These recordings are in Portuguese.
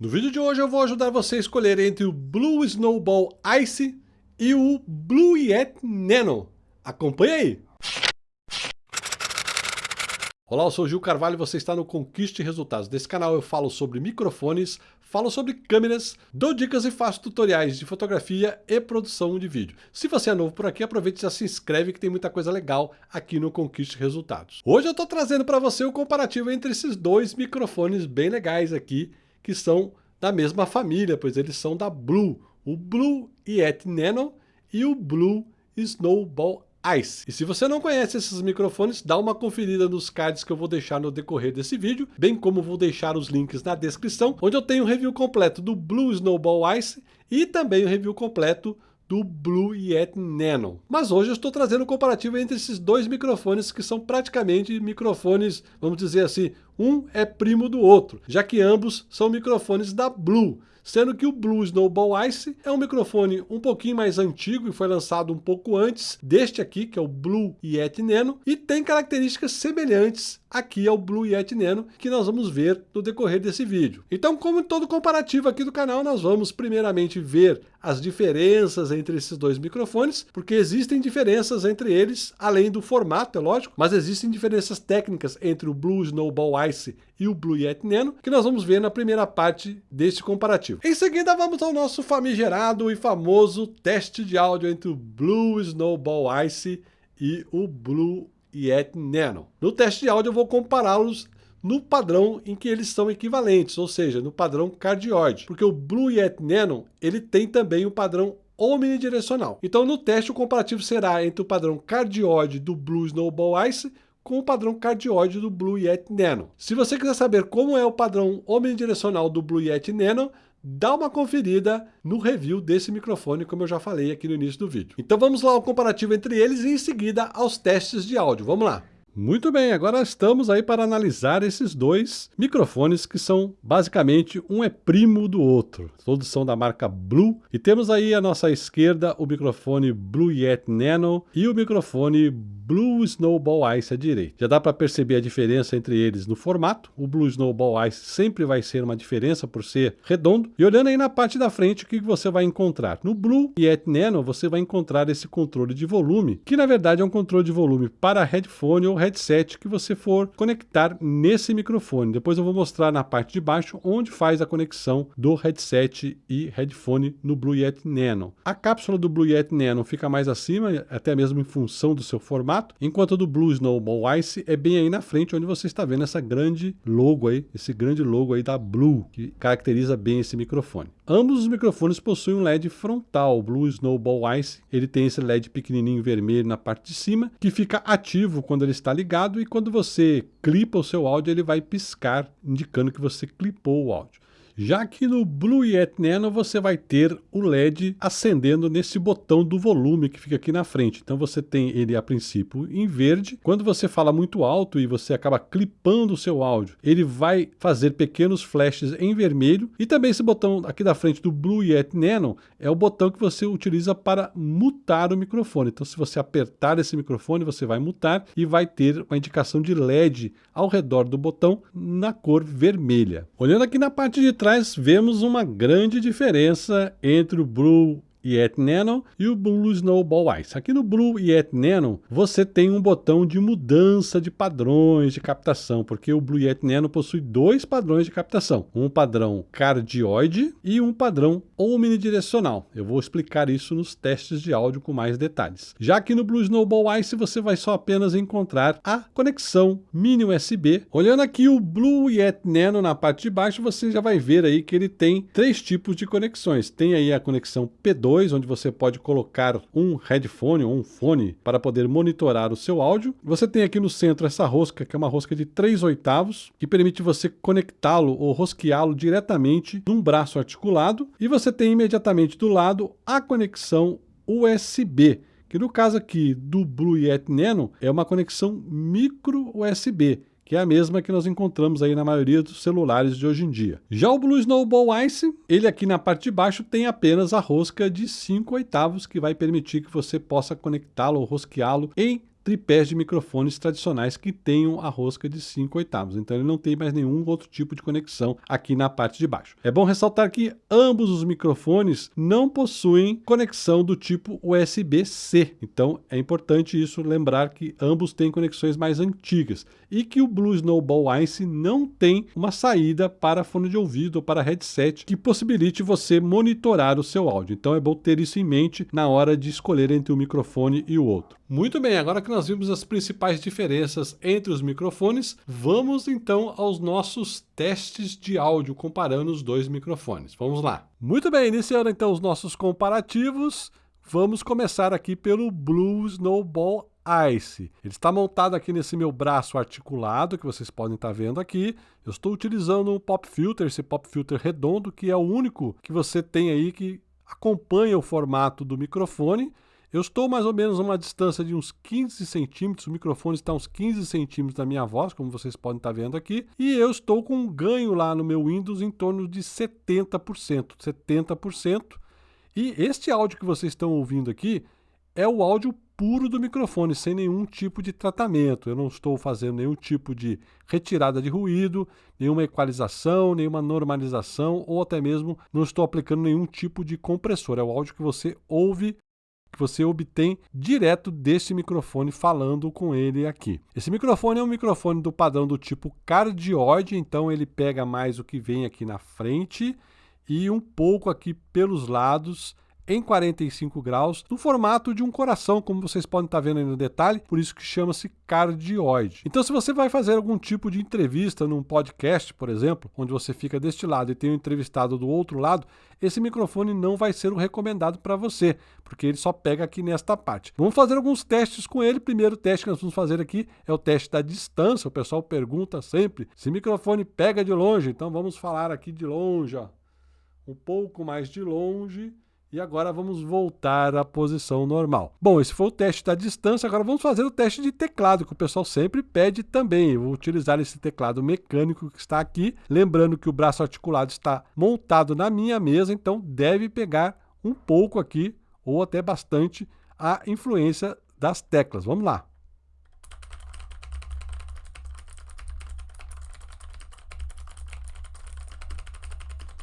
No vídeo de hoje eu vou ajudar você a escolher entre o Blue Snowball Ice e o Blue Yeti Nano. Acompanhe aí! Olá, eu sou Gil Carvalho e você está no Conquiste Resultados. Nesse canal eu falo sobre microfones, falo sobre câmeras, dou dicas e faço tutoriais de fotografia e produção de vídeo. Se você é novo por aqui, aproveite e já se inscreve que tem muita coisa legal aqui no Conquiste Resultados. Hoje eu estou trazendo para você o comparativo entre esses dois microfones bem legais aqui, que são da mesma família, pois eles são da Blue, o Blue Yeti Nano e o Blue Snowball Ice. E se você não conhece esses microfones, dá uma conferida nos cards que eu vou deixar no decorrer desse vídeo, bem como vou deixar os links na descrição, onde eu tenho um review completo do Blue Snowball Ice e também o um review completo do Blue Yeti Nano. Mas hoje eu estou trazendo um comparativo entre esses dois microfones que são praticamente microfones, vamos dizer assim, um é primo do outro, já que ambos são microfones da Blue sendo que o Blue Snowball Ice é um microfone um pouquinho mais antigo e foi lançado um pouco antes deste aqui, que é o Blue Yeti Nano, e tem características semelhantes aqui ao Blue Yeti Nano, que nós vamos ver no decorrer desse vídeo. Então, como em todo comparativo aqui do canal, nós vamos primeiramente ver as diferenças entre esses dois microfones, porque existem diferenças entre eles, além do formato, é lógico, mas existem diferenças técnicas entre o Blue Snowball Ice e o Blue Yeti Nano, que nós vamos ver na primeira parte deste comparativo. Em seguida, vamos ao nosso famigerado e famoso teste de áudio entre o Blue Snowball Ice e o Blue Yeti Nano. No teste de áudio, eu vou compará-los no padrão em que eles são equivalentes, ou seja, no padrão cardioide, porque o Blue Yeti Nano ele tem também o padrão omnidirecional. Então, no teste, o comparativo será entre o padrão cardioide do Blue Snowball Ice com o padrão cardioide do Blue Yeti Nano. Se você quiser saber como é o padrão omnidirecional do Blue Yeti Nano, dá uma conferida no review desse microfone, como eu já falei aqui no início do vídeo. Então vamos lá ao comparativo entre eles e em seguida aos testes de áudio. Vamos lá! Muito bem, agora estamos aí para analisar esses dois microfones que são basicamente um é primo do outro. Todos são da marca Blue e temos aí à nossa esquerda o microfone Blue Yeti Nano e o microfone Blue Snowball Ice à direita. Já dá para perceber a diferença entre eles no formato. O Blue Snowball Ice sempre vai ser uma diferença por ser redondo. E olhando aí na parte da frente, o que você vai encontrar? No Blue Yeti Nano, você vai encontrar esse controle de volume, que na verdade é um controle de volume para headphone ou headset que você for conectar nesse microfone. Depois eu vou mostrar na parte de baixo onde faz a conexão do headset e headphone no Blue Yeti Nano. A cápsula do Blue Yeti Nano fica mais acima, até mesmo em função do seu formato enquanto do Blue Snowball Ice é bem aí na frente, onde você está vendo essa grande logo aí, esse grande logo aí da Blue, que caracteriza bem esse microfone. Ambos os microfones possuem um LED frontal, o Blue Snowball Ice, ele tem esse LED pequenininho vermelho na parte de cima, que fica ativo quando ele está ligado e quando você clipa o seu áudio, ele vai piscar, indicando que você clipou o áudio. Já que no Blue Yeti Nano você vai ter o LED acendendo nesse botão do volume que fica aqui na frente. Então você tem ele a princípio em verde. Quando você fala muito alto e você acaba clipando o seu áudio, ele vai fazer pequenos flashes em vermelho. E também esse botão aqui da frente do Blue Yeti Nano é o botão que você utiliza para mutar o microfone. Então se você apertar esse microfone, você vai mutar e vai ter uma indicação de LED ao redor do botão na cor vermelha. Olhando aqui na parte de trás, trás vemos uma grande diferença entre o Blue Yeti Nano e o Blue Snowball Ice. Aqui no Blue Yeti Nano você tem um botão de mudança de padrões de captação, porque o Blue Yeti Nano possui dois padrões de captação, um padrão cardioide e um padrão omnidirecional. Eu vou explicar isso nos testes de áudio com mais detalhes. Já que no Blue Snowball Ice você vai só apenas encontrar a conexão mini USB. Olhando aqui o Blue Yeti Nano na parte de baixo, você já vai ver aí que ele tem três tipos de conexões. Tem aí a conexão P2 onde você pode colocar um headphone ou um fone para poder monitorar o seu áudio. Você tem aqui no centro essa rosca, que é uma rosca de 3 oitavos, que permite você conectá-lo ou rosqueá-lo diretamente num braço articulado. E você tem imediatamente do lado a conexão USB, que no caso aqui do Blue Yeti Nano é uma conexão micro USB, que é a mesma que nós encontramos aí na maioria dos celulares de hoje em dia. Já o Blue Snowball Ice, ele aqui na parte de baixo tem apenas a rosca de 5 oitavos, que vai permitir que você possa conectá-lo ou rosqueá-lo em tripés de microfones tradicionais que tenham a rosca de 5 oitavos. Então ele não tem mais nenhum outro tipo de conexão aqui na parte de baixo. É bom ressaltar que ambos os microfones não possuem conexão do tipo USB-C. Então é importante isso lembrar que ambos têm conexões mais antigas e que o Blue Snowball Ice não tem uma saída para fone de ouvido ou para headset que possibilite você monitorar o seu áudio. Então é bom ter isso em mente na hora de escolher entre um microfone e o outro. Muito bem, agora que nós vimos as principais diferenças entre os microfones, vamos então aos nossos testes de áudio comparando os dois microfones. Vamos lá. Muito bem, iniciando então os nossos comparativos, vamos começar aqui pelo Blue Snowball Ice. Ele está montado aqui nesse meu braço articulado, que vocês podem estar vendo aqui. Eu estou utilizando um pop filter, esse pop filter redondo, que é o único que você tem aí que acompanha o formato do microfone. Eu estou mais ou menos a uma distância de uns 15 centímetros, o microfone está uns 15 centímetros da minha voz, como vocês podem estar vendo aqui, e eu estou com um ganho lá no meu Windows em torno de 70%, 70%, e este áudio que vocês estão ouvindo aqui é o áudio puro do microfone, sem nenhum tipo de tratamento. Eu não estou fazendo nenhum tipo de retirada de ruído, nenhuma equalização, nenhuma normalização, ou até mesmo não estou aplicando nenhum tipo de compressor. É o áudio que você ouve que você obtém direto desse microfone falando com ele aqui. Esse microfone é um microfone do padrão do tipo cardioide, então ele pega mais o que vem aqui na frente e um pouco aqui pelos lados em 45 graus, no formato de um coração, como vocês podem estar vendo aí no detalhe, por isso que chama-se cardioide. Então, se você vai fazer algum tipo de entrevista num podcast, por exemplo, onde você fica deste lado e tem um entrevistado do outro lado, esse microfone não vai ser o recomendado para você, porque ele só pega aqui nesta parte. Vamos fazer alguns testes com ele. Primeiro teste que nós vamos fazer aqui é o teste da distância. O pessoal pergunta sempre se o microfone pega de longe, então vamos falar aqui de longe, ó. um pouco mais de longe e agora vamos voltar à posição normal. Bom, esse foi o teste da distância, agora vamos fazer o teste de teclado, que o pessoal sempre pede também. Eu vou utilizar esse teclado mecânico que está aqui, lembrando que o braço articulado está montado na minha mesa, então deve pegar um pouco aqui, ou até bastante, a influência das teclas. Vamos lá.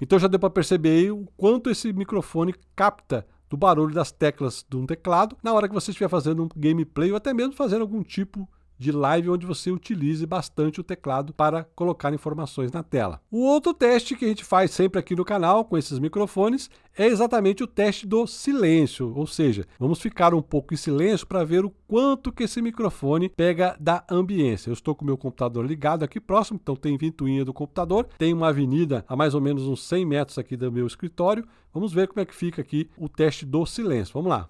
Então já deu para perceber o quanto esse microfone capta do barulho das teclas de um teclado na hora que você estiver fazendo um gameplay ou até mesmo fazendo algum tipo de live onde você utilize bastante o teclado para colocar informações na tela. O outro teste que a gente faz sempre aqui no canal com esses microfones é exatamente o teste do silêncio, ou seja, vamos ficar um pouco em silêncio para ver o quanto que esse microfone pega da ambiência. Eu estou com o meu computador ligado aqui próximo, então tem ventoinha do computador, tem uma avenida a mais ou menos uns 100 metros aqui do meu escritório. Vamos ver como é que fica aqui o teste do silêncio. Vamos lá.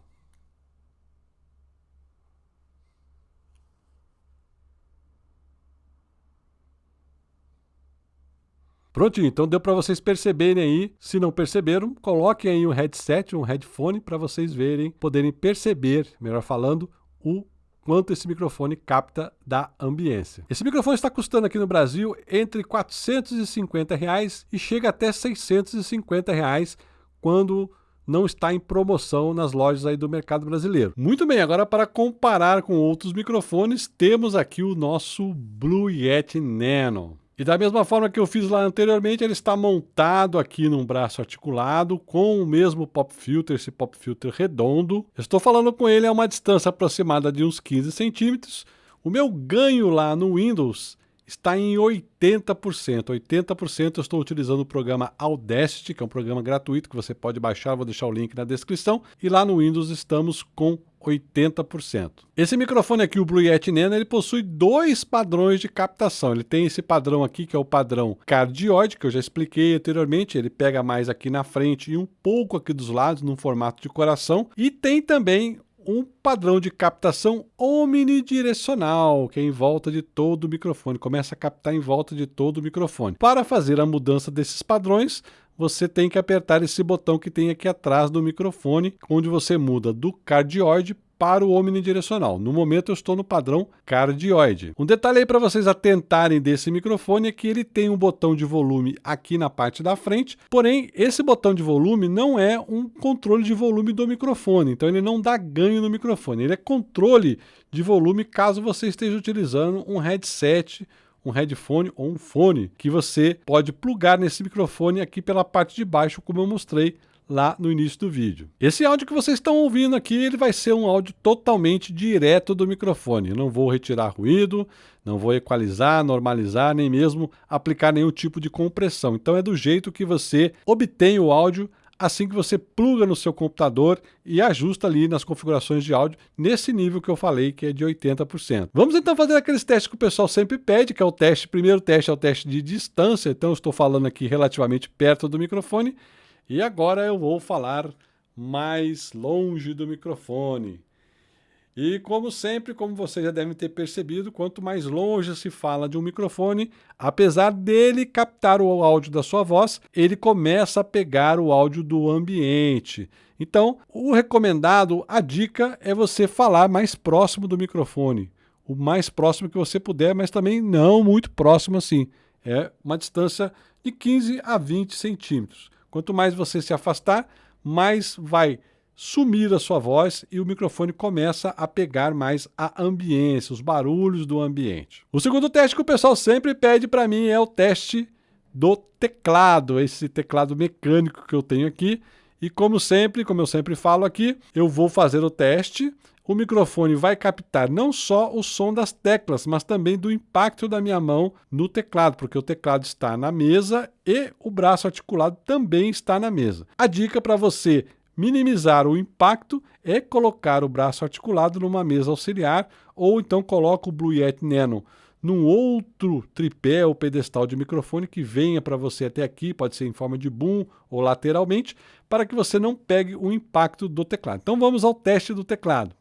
Prontinho, então deu para vocês perceberem aí. Se não perceberam, coloquem aí um headset, um headphone para vocês verem, poderem perceber, melhor falando, o quanto esse microfone capta da ambiência. Esse microfone está custando aqui no Brasil entre 450 reais e chega até 650 reais quando não está em promoção nas lojas aí do mercado brasileiro. Muito bem, agora para comparar com outros microfones, temos aqui o nosso Blue Yeti Nano. E da mesma forma que eu fiz lá anteriormente, ele está montado aqui num braço articulado com o mesmo pop filter, esse pop filter redondo. Estou falando com ele a uma distância aproximada de uns 15 centímetros. O meu ganho lá no Windows está em 80%. 80% eu estou utilizando o programa Audacity, que é um programa gratuito que você pode baixar, vou deixar o link na descrição. E lá no Windows estamos com 80%. Esse microfone aqui, o Blue Yeti Nano, ele possui dois padrões de captação. Ele tem esse padrão aqui, que é o padrão cardioide, que eu já expliquei anteriormente. Ele pega mais aqui na frente e um pouco aqui dos lados, num formato de coração. E tem também um padrão de captação omnidirecional, que é em volta de todo o microfone, começa a captar em volta de todo o microfone. Para fazer a mudança desses padrões, você tem que apertar esse botão que tem aqui atrás do microfone, onde você muda do cardioide para o omnidirecional. No momento eu estou no padrão cardioide. Um detalhe aí para vocês atentarem desse microfone é que ele tem um botão de volume aqui na parte da frente, porém esse botão de volume não é um controle de volume do microfone, então ele não dá ganho no microfone, ele é controle de volume caso você esteja utilizando um headset um headphone ou um fone que você pode plugar nesse microfone aqui pela parte de baixo, como eu mostrei lá no início do vídeo. Esse áudio que vocês estão ouvindo aqui, ele vai ser um áudio totalmente direto do microfone. Eu não vou retirar ruído, não vou equalizar, normalizar, nem mesmo aplicar nenhum tipo de compressão. Então é do jeito que você obtém o áudio assim que você pluga no seu computador e ajusta ali nas configurações de áudio nesse nível que eu falei, que é de 80%. Vamos então fazer aqueles testes que o pessoal sempre pede, que é o teste, primeiro teste é o teste de distância, então eu estou falando aqui relativamente perto do microfone, e agora eu vou falar mais longe do microfone. E como sempre, como vocês já devem ter percebido, quanto mais longe se fala de um microfone, apesar dele captar o áudio da sua voz, ele começa a pegar o áudio do ambiente. Então, o recomendado, a dica é você falar mais próximo do microfone. O mais próximo que você puder, mas também não muito próximo assim. É uma distância de 15 a 20 centímetros. Quanto mais você se afastar, mais vai sumir a sua voz e o microfone começa a pegar mais a ambiência, os barulhos do ambiente. O segundo teste que o pessoal sempre pede para mim é o teste do teclado, esse teclado mecânico que eu tenho aqui. E como sempre, como eu sempre falo aqui, eu vou fazer o teste. O microfone vai captar não só o som das teclas, mas também do impacto da minha mão no teclado, porque o teclado está na mesa e o braço articulado também está na mesa. A dica para você Minimizar o impacto é colocar o braço articulado numa mesa auxiliar ou então coloca o Blue Yeti Nano num outro tripé ou pedestal de microfone que venha para você até aqui, pode ser em forma de boom ou lateralmente, para que você não pegue o impacto do teclado. Então vamos ao teste do teclado.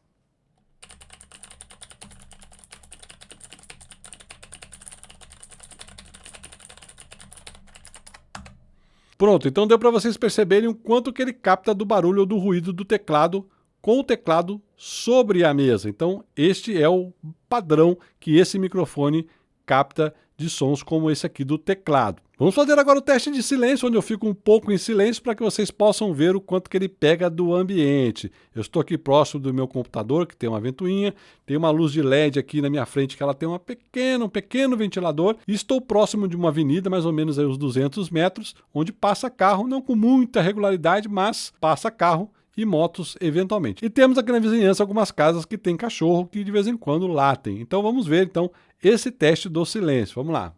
Pronto, então deu para vocês perceberem o quanto que ele capta do barulho ou do ruído do teclado com o teclado sobre a mesa. Então este é o padrão que esse microfone capta de sons como esse aqui do teclado. Vamos fazer agora o teste de silêncio, onde eu fico um pouco em silêncio para que vocês possam ver o quanto que ele pega do ambiente. Eu estou aqui próximo do meu computador, que tem uma ventoinha, tem uma luz de LED aqui na minha frente, que ela tem uma pequena, um pequeno ventilador, e estou próximo de uma avenida, mais ou menos aí uns 200 metros, onde passa carro, não com muita regularidade, mas passa carro e motos eventualmente. E temos aqui na vizinhança algumas casas que tem cachorro que de vez em quando latem. Então vamos ver então esse teste do silêncio. Vamos lá.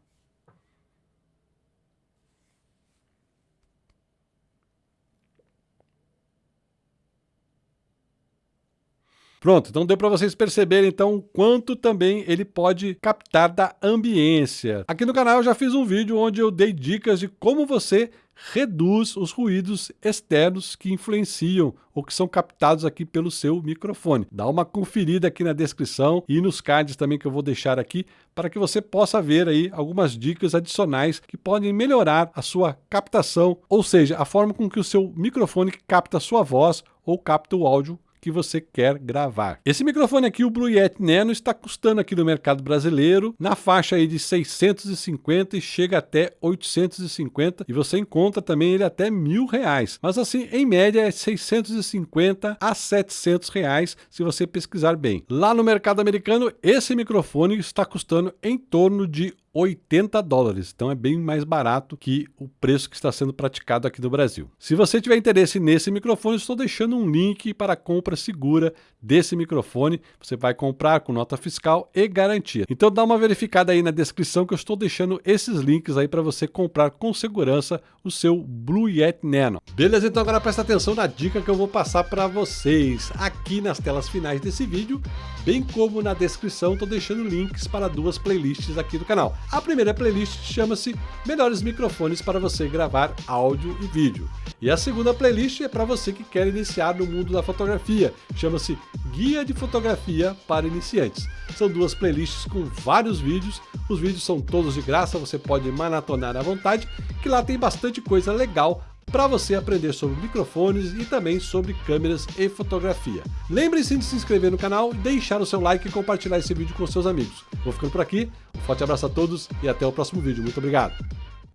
Pronto, então deu para vocês perceberem então quanto também ele pode captar da ambiência. Aqui no canal eu já fiz um vídeo onde eu dei dicas de como você reduz os ruídos externos que influenciam ou que são captados aqui pelo seu microfone. Dá uma conferida aqui na descrição e nos cards também que eu vou deixar aqui para que você possa ver aí algumas dicas adicionais que podem melhorar a sua captação, ou seja, a forma com que o seu microfone capta a sua voz ou capta o áudio que você quer gravar. Esse microfone aqui, o Blue Yeti Nano, está custando aqui no mercado brasileiro na faixa aí de 650 e chega até 850 e você encontra também ele até mil reais. Mas assim, em média é 650 a 700 reais se você pesquisar bem. Lá no mercado americano, esse microfone está custando em torno de 80 dólares, então é bem mais barato que o preço que está sendo praticado aqui no Brasil. Se você tiver interesse nesse microfone, estou deixando um link para compra segura desse microfone. Você vai comprar com nota fiscal e garantia. Então dá uma verificada aí na descrição que eu estou deixando esses links aí para você comprar com segurança o seu Blue Yeti Nano. Beleza, então agora presta atenção na dica que eu vou passar para vocês aqui nas telas finais desse vídeo, bem como na descrição estou deixando links para duas playlists aqui do canal. A primeira playlist chama-se Melhores Microfones para você gravar áudio e vídeo. E a segunda playlist é para você que quer iniciar no mundo da fotografia, chama-se Guia de Fotografia para Iniciantes. São duas playlists com vários vídeos, os vídeos são todos de graça, você pode maratonar à vontade, que lá tem bastante coisa legal para você aprender sobre microfones e também sobre câmeras e fotografia. Lembre-se de se inscrever no canal, deixar o seu like e compartilhar esse vídeo com seus amigos. Vou ficando por aqui, um forte abraço a todos e até o próximo vídeo. Muito obrigado!